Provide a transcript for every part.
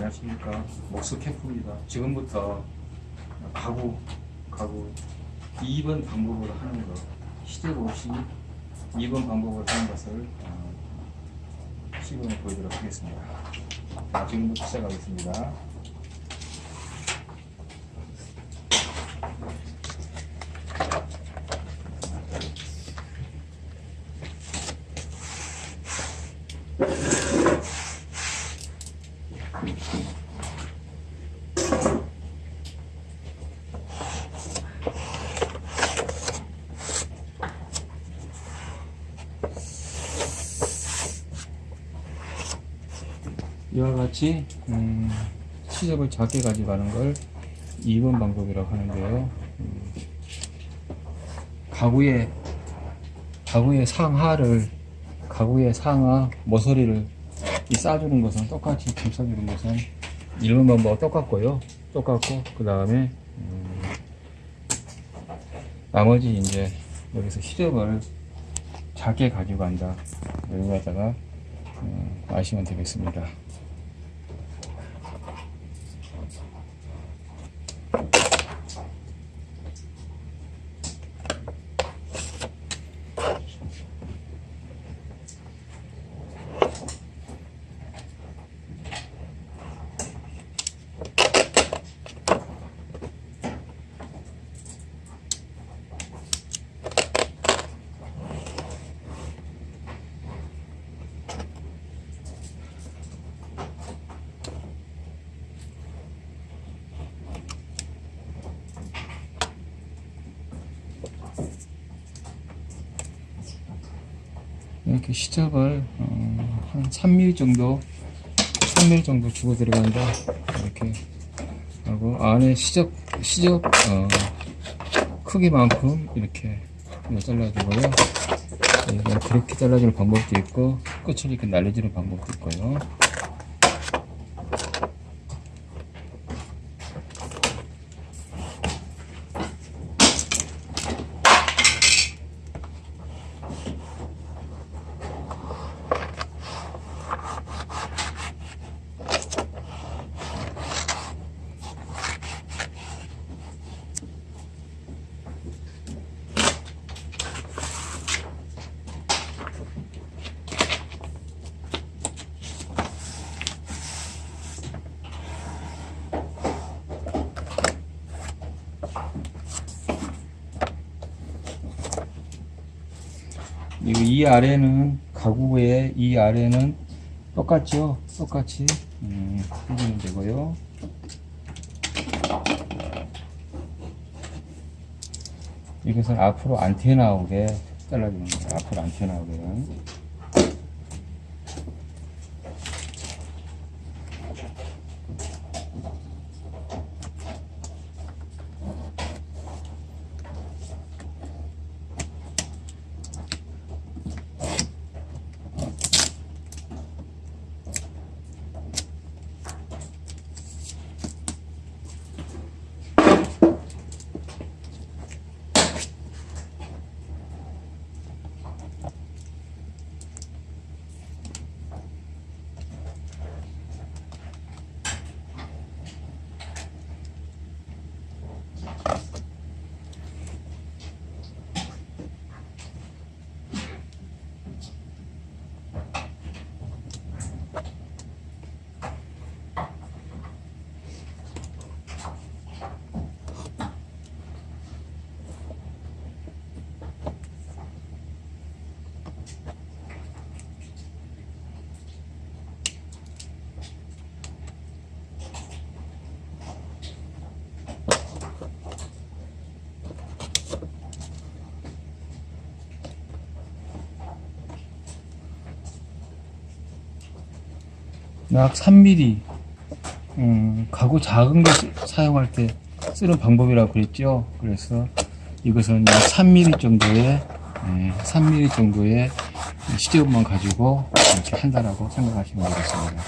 안녕하십니까. 목수 캠프입니다. 지금부터 가구 가구. 2번 방법으로 하는 거 시접 없이 2번 방법으로 하는 것을 어, 시범을 보여드리도록 하겠습니다. 자, 지금부터 시작하겠습니다 이와 같이 음, 시접을 작게 가져가는 걸 2번 방법이라고 하는데요. 음, 가구의 가구의 상하를 가구의 상하 모서리를 이 싸주는 것은 똑같이 감싸주는 것은 1번 방법과 똑같고요. 똑같고 그 다음에 음, 나머지 이제 여기서 시접을 작게 가지고 간다. 여기 갖다가 음, 아시면 되겠습니다. 이렇게 시접을 어, 한 3mm 정도 3mm 정도 주고 들어간다. 이렇게 하고 안에 시접 시접 어, 크기만큼 이렇게 잘라주고요. 그냥 그렇게 잘라주는 방법도 있고 끝을 이렇게 날려주는 방법도 있고요 이, 이 아래는 가구의 이 아래는 똑같죠? 똑같이 음, 해주면 되고요. 이것은 앞으로 안 튀어나오게 잘라주는 거예요. 앞으로 안 튀어나오게. 약 3mm 음, 가구 작은 거 쓰- 사용할 때 쓰는 방법이라고 그랬죠. 그래서 이것은 약 3mm 정도의 예, 3mm 정도의 시접만 가지고 이렇게 한다라고 생각하시면 되겠습니다.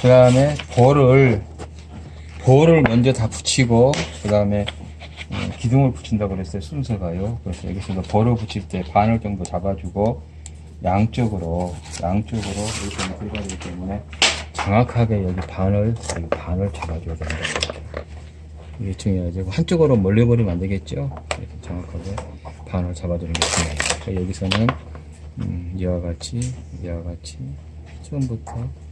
그 다음에 볼을 볼을 먼저 다 붙이고 그 다음에 어, 기둥을 붙인다고 그랬어요 순서가요. 그래서 여기서 벌어 붙일 때 반을 정도 잡아주고 양쪽으로 양쪽으로 이렇게 들어가야 되기 때문에 정확하게 여기 반을 여기 반을 잡아줘야 된다 이게 중요하죠. 한쪽으로 몰려버리면 안 되겠죠? 그래서 정확하게 반을 잡아주는 게 중요해요. 여기서는 음, 이와 같이 이와 같이 처음부터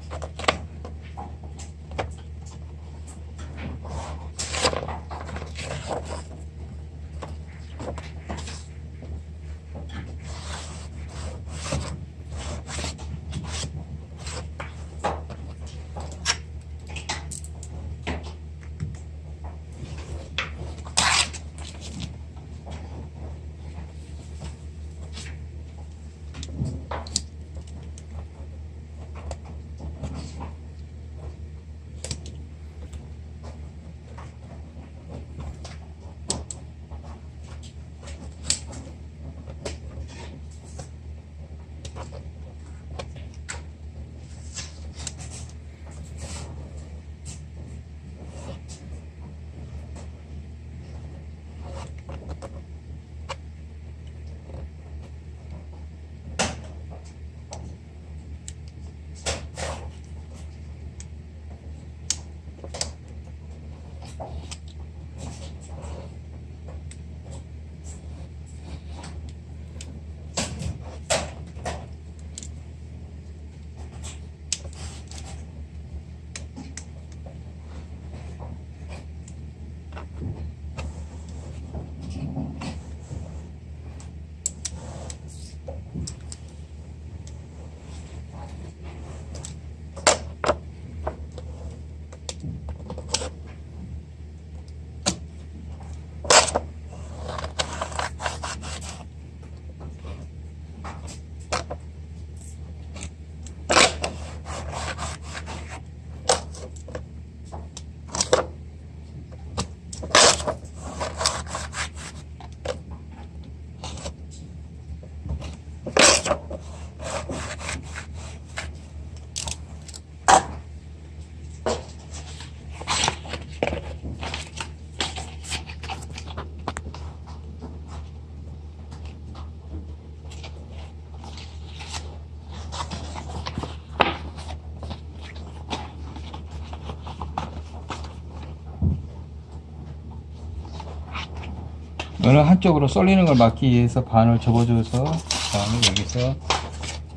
어느 한쪽으로 쏠리는 걸 막기 위해서 반을 접어줘서 다음에 여기서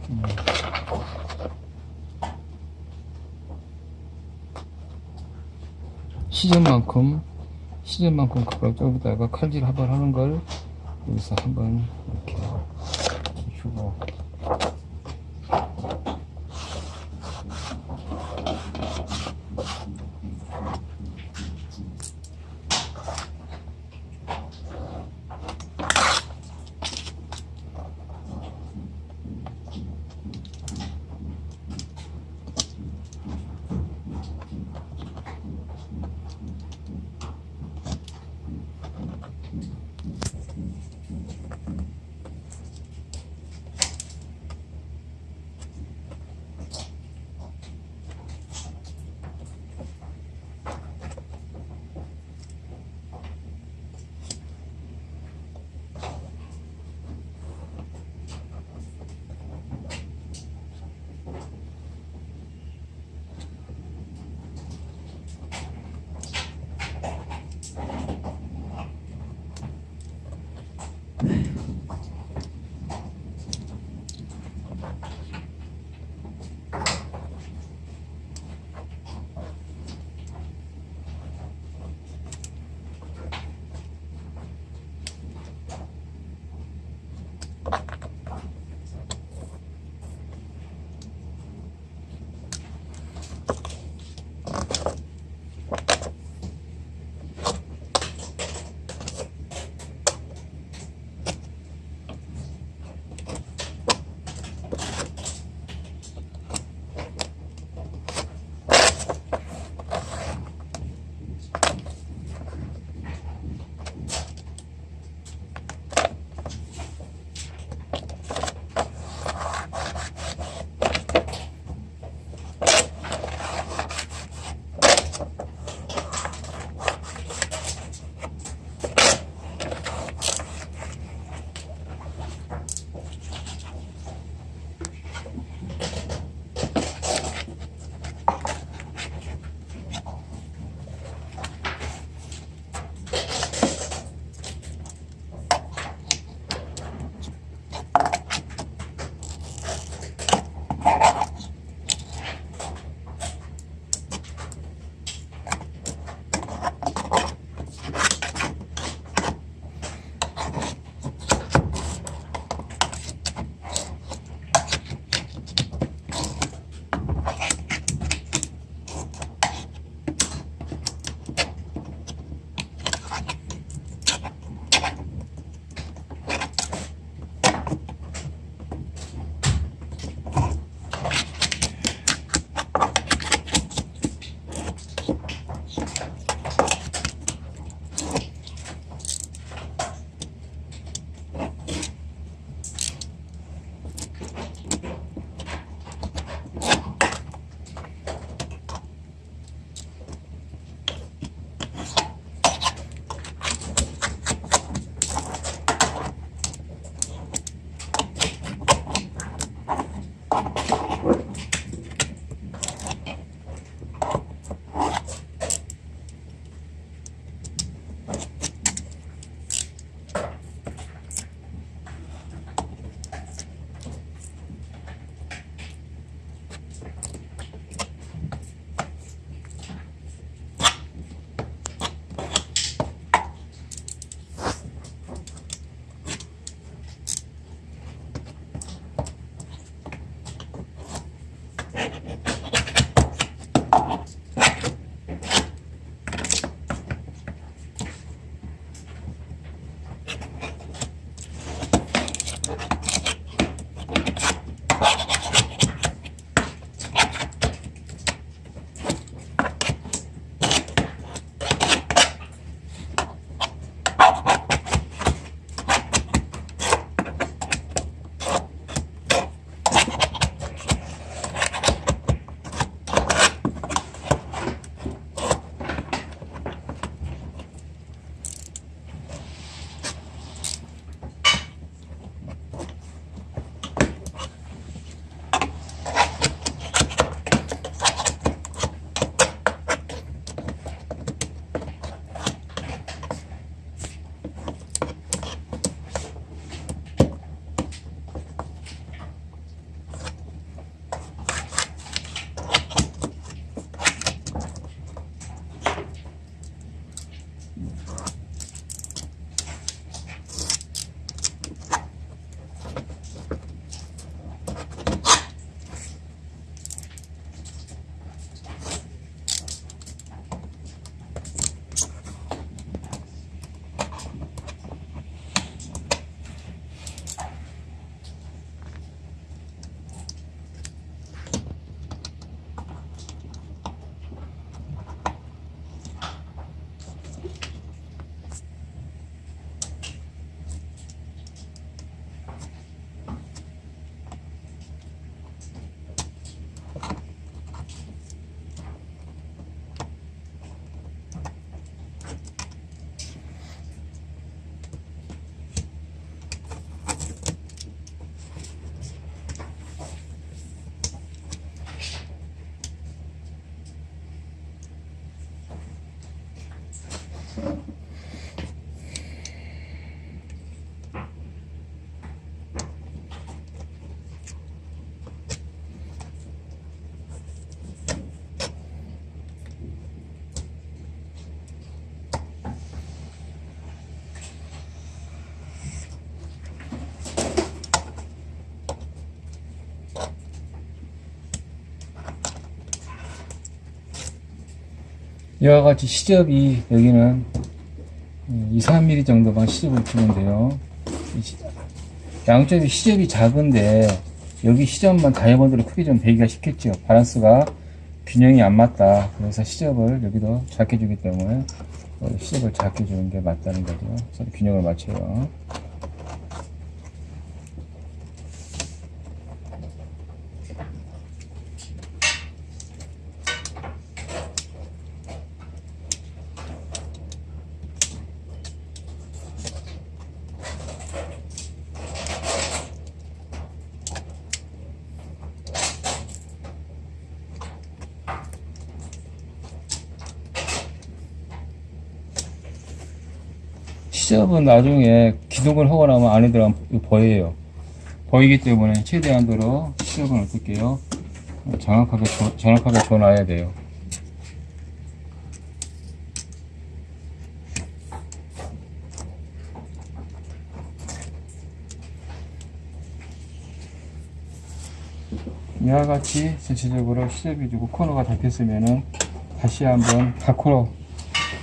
음, 시접만큼 시접만큼 가깝다가 칼질 한번 하는 걸 여기서 한번 이와 같이 시접이 여기는 2, 3mm 정도만 시접을 시- 양쪽이 시접이 작은데 여기 시접만 다이아몬드로 크게 좀 되기가 쉽겠죠. 바란스가 균형이 안 맞다. 그래서 시접을 여기도 작게 주기 때문에 어, 시접을 작게 주는 게 맞다는 거죠. 서로 균형을 맞춰요. 시접은 나중에 기둥을 하고 나면 이거 보여요. 보이기 때문에 최대한도로 시접은 어떻게 해요? 정확하게, 줘- 정확하게 줘놔야 돼요. 이와 같이 전체적으로 시접이 주고 코너가 잡혔으면은 다시 한번 밖으로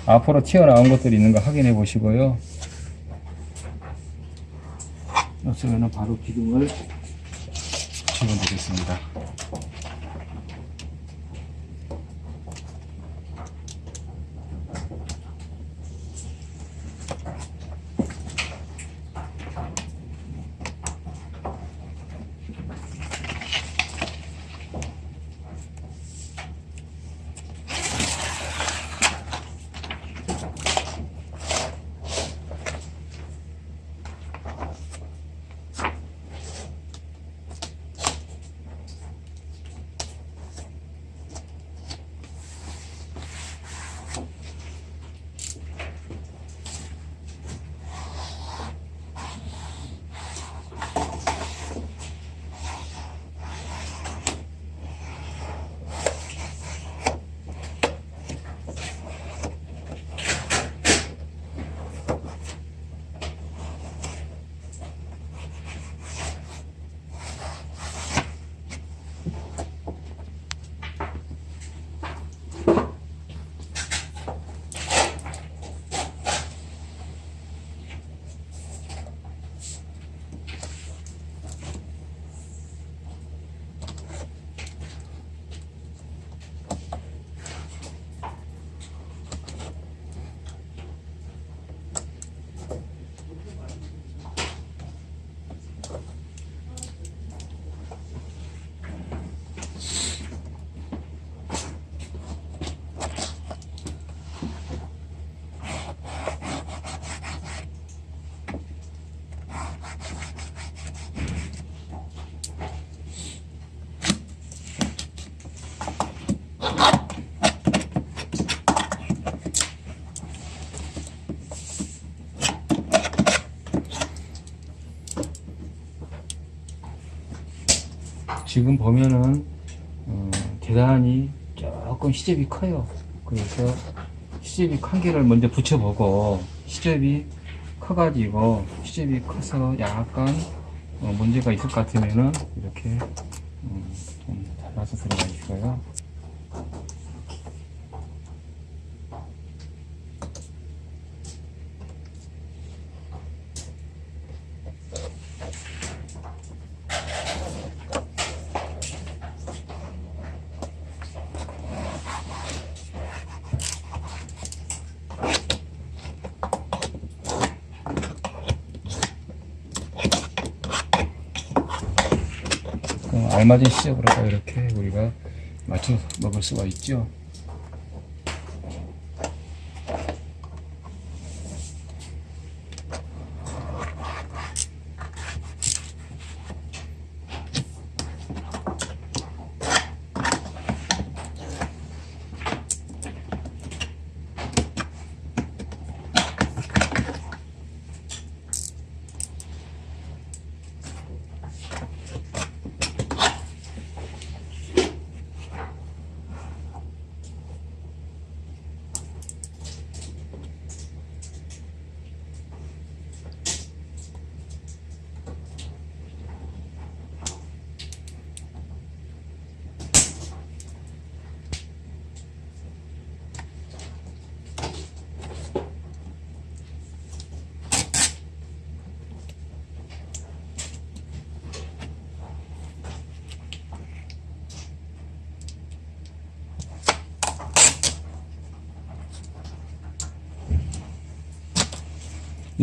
앞으로 튀어나온 것들이 있는 거 확인해 보시고요. 없으면 바로 기둥을 붙이면 되겠습니다. 지금 보면은 어, 대단히 조금 시접이 커요. 그래서 시접이 큰 개를 먼저 붙여보고 시접이 커가지고 시접이 커서 약간 어, 문제가 있을 것 같으면은 이렇게 음, 좀 잘라서 들어가 있어요. 그 알맞은 시접으로다가 이렇게 우리가 맞춰 먹을 수가 있죠.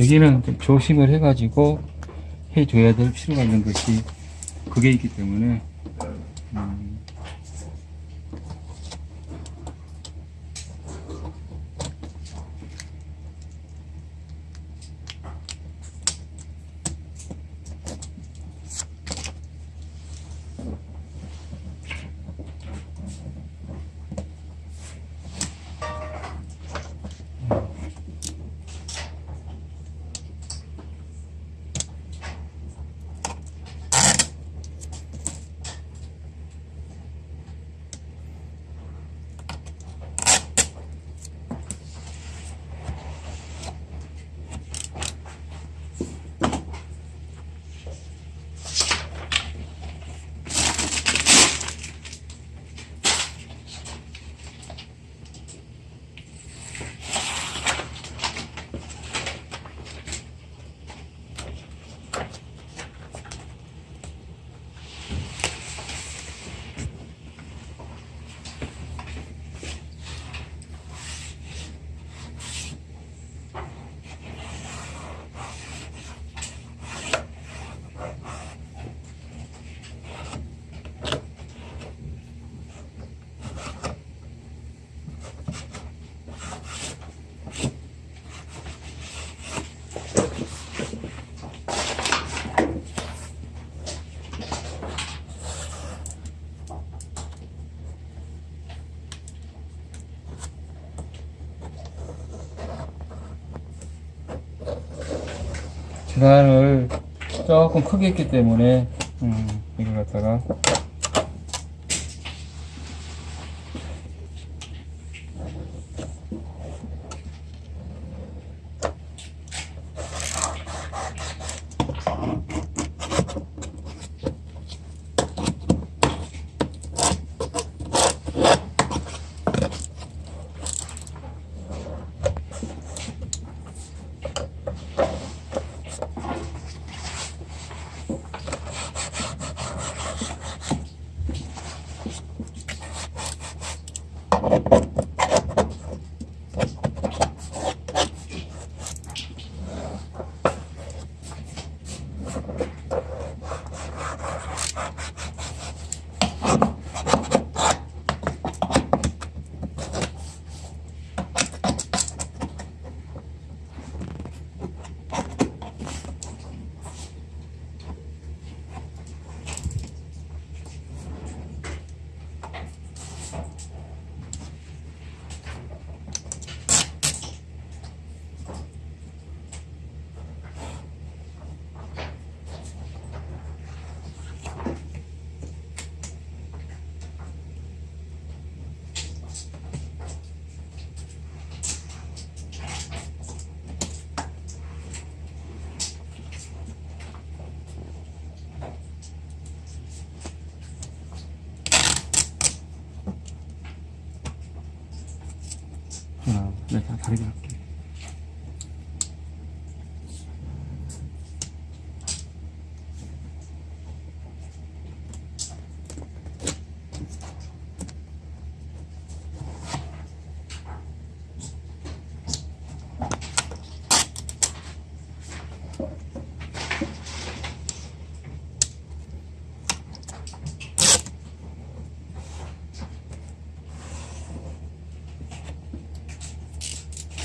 여기는 좀 조심을 해가지고 해줘야 될 필요가 있는 것이 그게 있기 때문에 음, 재단을 조금 크게 했기 때문에 음, 내가 다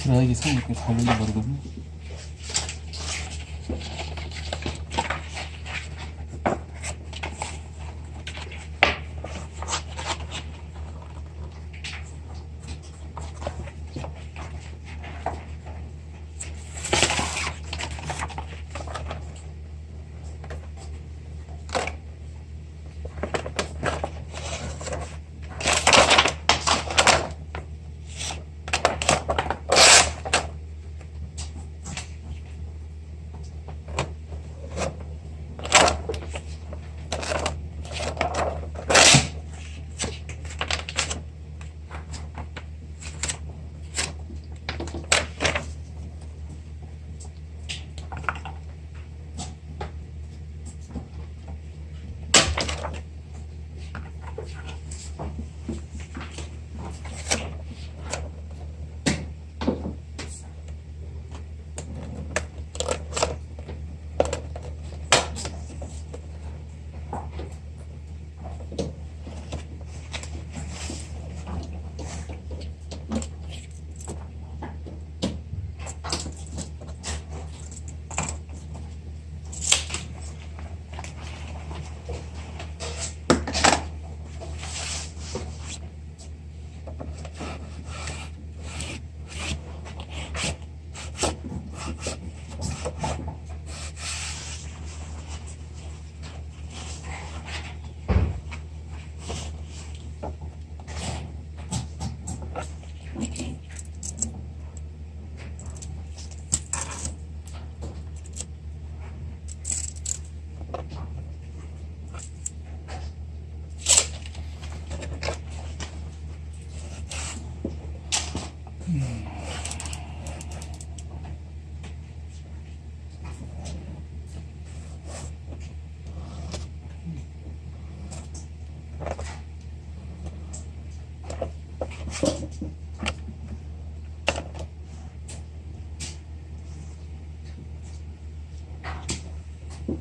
할게. 드라이기 성격이 다른지 모르거든요.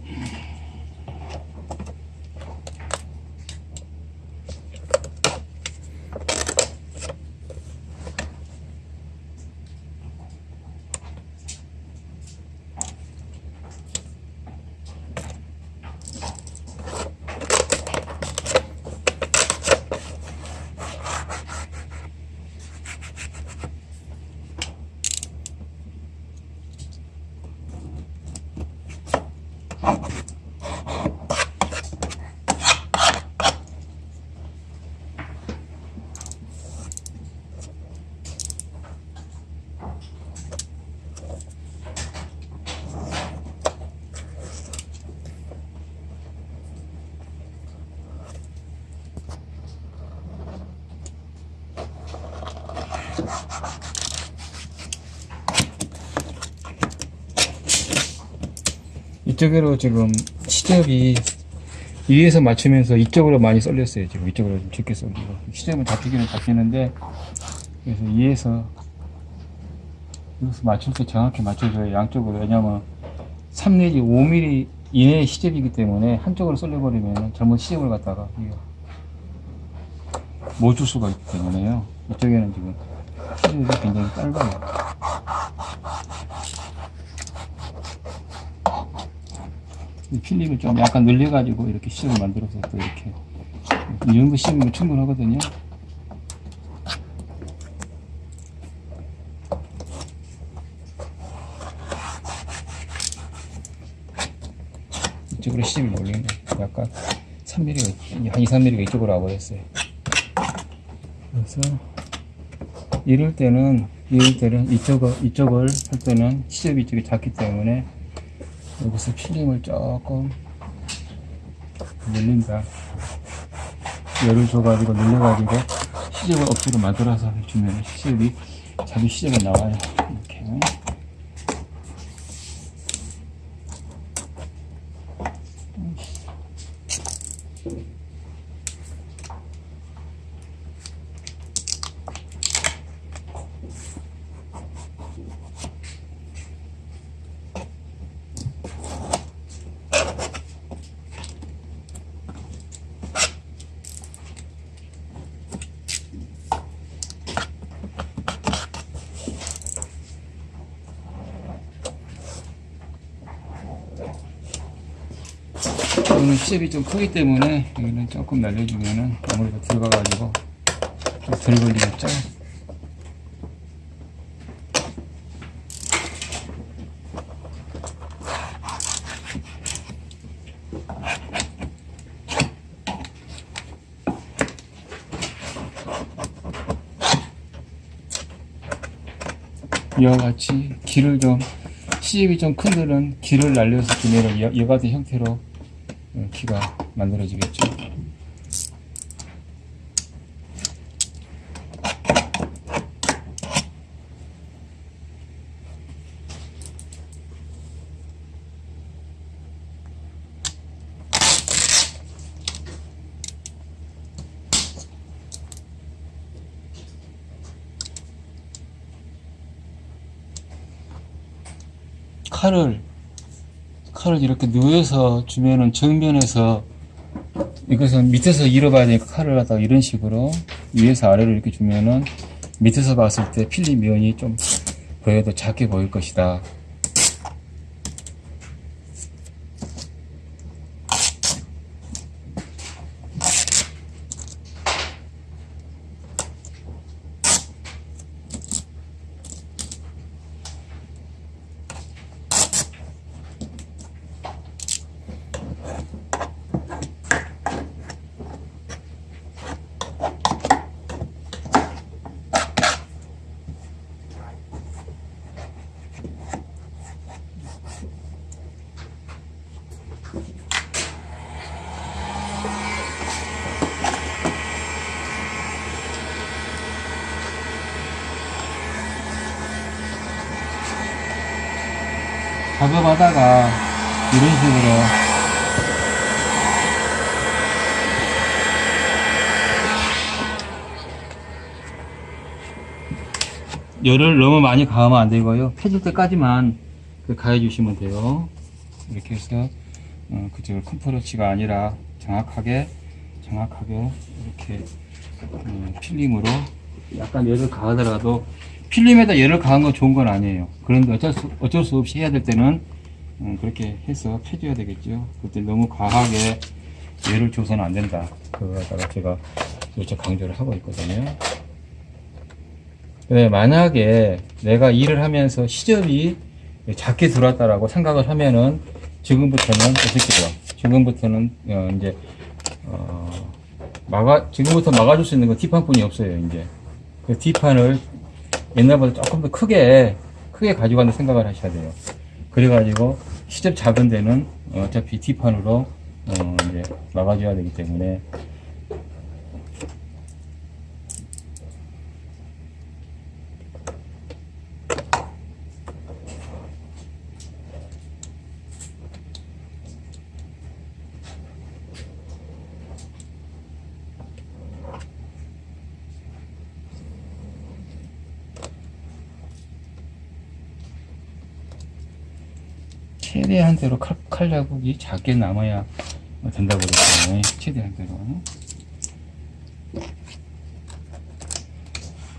you. 이쪽으로 지금 시접이 위에서 맞추면서 이쪽으로 많이 썰렸어요. 지금 이쪽으로 좀 깊게 썰리고 시접은 잡히기는 잡히는데 그래서 위에서 여기서 맞출 때 정확히 맞춰줘요. 양쪽으로 왜냐면 3 내지 5mm 이내의 시접이기 때문에 한쪽으로 썰려버리면 잘못 시접을 갖다가 못 줄 수가 있기 때문에요. 이쪽에는 지금 시접이 굉장히 짧아요. 이 필름을 좀 약간 늘려가지고 이렇게 시접을 만들어서 또 이렇게 이 정도 시접이면 충분하거든요. 이쪽으로 시접이 몰리는 거 약간 3mm가 한 2, 3mm가 이쪽으로 와버렸어요. 그래서 이럴 때는 이럴 때는 이쪽을 이쪽을 할 때는 시접이 이쪽이 작기 때문에 여기서 필름을 조금 늘린다. 열을 줘가지고 늘려가지고 시접을 억지로 만들어서 주면 시접이 자기 시작에 나와요. 이렇게. 시접이 좀 크기 때문에 여기는 조금 날려주면은 아무래도 들어가가지고 좀 덜 걸리겠죠? 이와 같이 길을 좀 시집이 좀큰 데는 길을 날려서 주면은 여, 여 같은 형태로 어, 키가 만들어지겠죠. 칼을 칼을 이렇게 누워서 주면은 정면에서 이것은 밑에서 잃어봐야 되니까 칼을 갖다가 이런 식으로 위에서 아래로 이렇게 주면은 밑에서 봤을 때 필립 면이 좀 보여도 작게 보일 것이다. 작업하다가 이런 식으로 열을 너무 많이 가하면 안 되고요. 펴질 때까지만 그 가해 주시면 돼요. 이렇게 해서 어, 그저 컨퍼런치가 아니라 정확하게 정확하게 이렇게 음, 필름으로 약간 열을 가하더라도 필름에다 열을 가한 건 좋은 건 아니에요. 그런데 어쩔 수, 어쩔 수 없이 해야 될 때는 음, 그렇게 해서 펴줘야 되겠죠. 그때 너무 과하게 열을 줘서는 안 된다. 그거 갖다가 제가 이렇게 강조를 하고 있거든요. 네, 만약에 내가 일을 하면서 시접이 작게 들어왔다라고 생각을 하면은 지금부터는 어떻게 돼요? 지금부터는 어, 이제 어, 막아 지금부터 막아줄 수 있는 건 뒷판뿐이 없어요. 이제 그 뒷판을 옛날보다 조금 더 크게 크게 가져가는 생각을 하셔야 돼요. 그래가지고 시접 작은 데는 어차피 뒷판으로 어, 이제 막아줘야 되기 때문에 최대한 대로 칼, 칼 자국이 작게 남아야 된다고 그랬잖아요. 최대한 대로.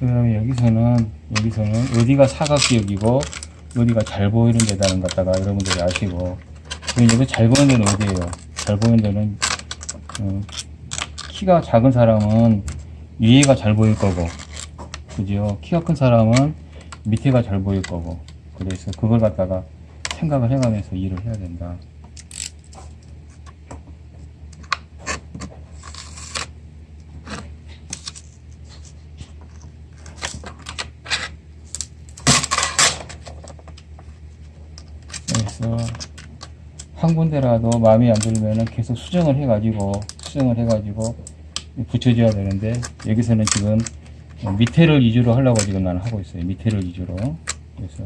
그 다음에 여기서는, 여기서는 어디가 사각지역이고, 어디가 잘 보이는 데다는 갖다가 여러분들이 아시고, 그리고 여기 잘 보이는 데는 어디예요? 잘 보이는 데는, 어, 키가 작은 사람은 위에가 잘 보일 거고, 그죠? 키가 큰 사람은 밑에가 잘 보일 거고, 그래서 그걸 갖다가 생각을 해가면서 일을 해야 된다. 그래서 한 군데라도 마음에 안 들면은 계속 수정을 해가지고 수정을 해가지고 붙여줘야 되는데 여기서는 지금 어, 밑에를 위주로 하려고 지금 나는 하고 있어요. 밑에를 위주로. 그래서